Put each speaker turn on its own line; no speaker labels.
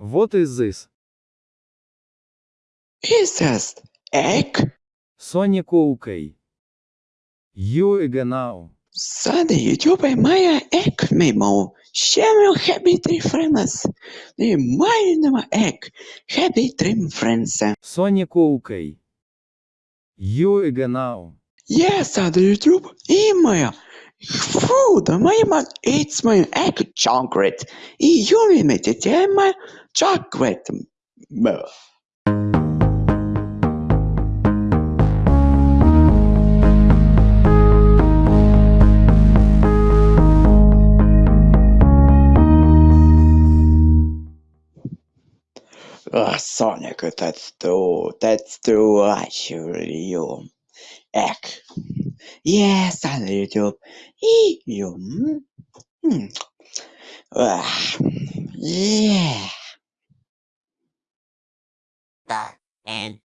What is this?
Is this egg?
Sonic OK. You egg now.
Сади YouTube має ек мемо. Щемел хебі три френес. Не має нема ек. Хебі трим
френсе. Сонік Оукей. Ю егенау.
Є сади YouTube і моя. Furthermore, it's my apple chocolate. You made it my chocolate. Oh, Sonic, that's too, that's too much for you. Eh. Yes, on YouTube. E- You. mm, mm. Ah, yeah.
The end.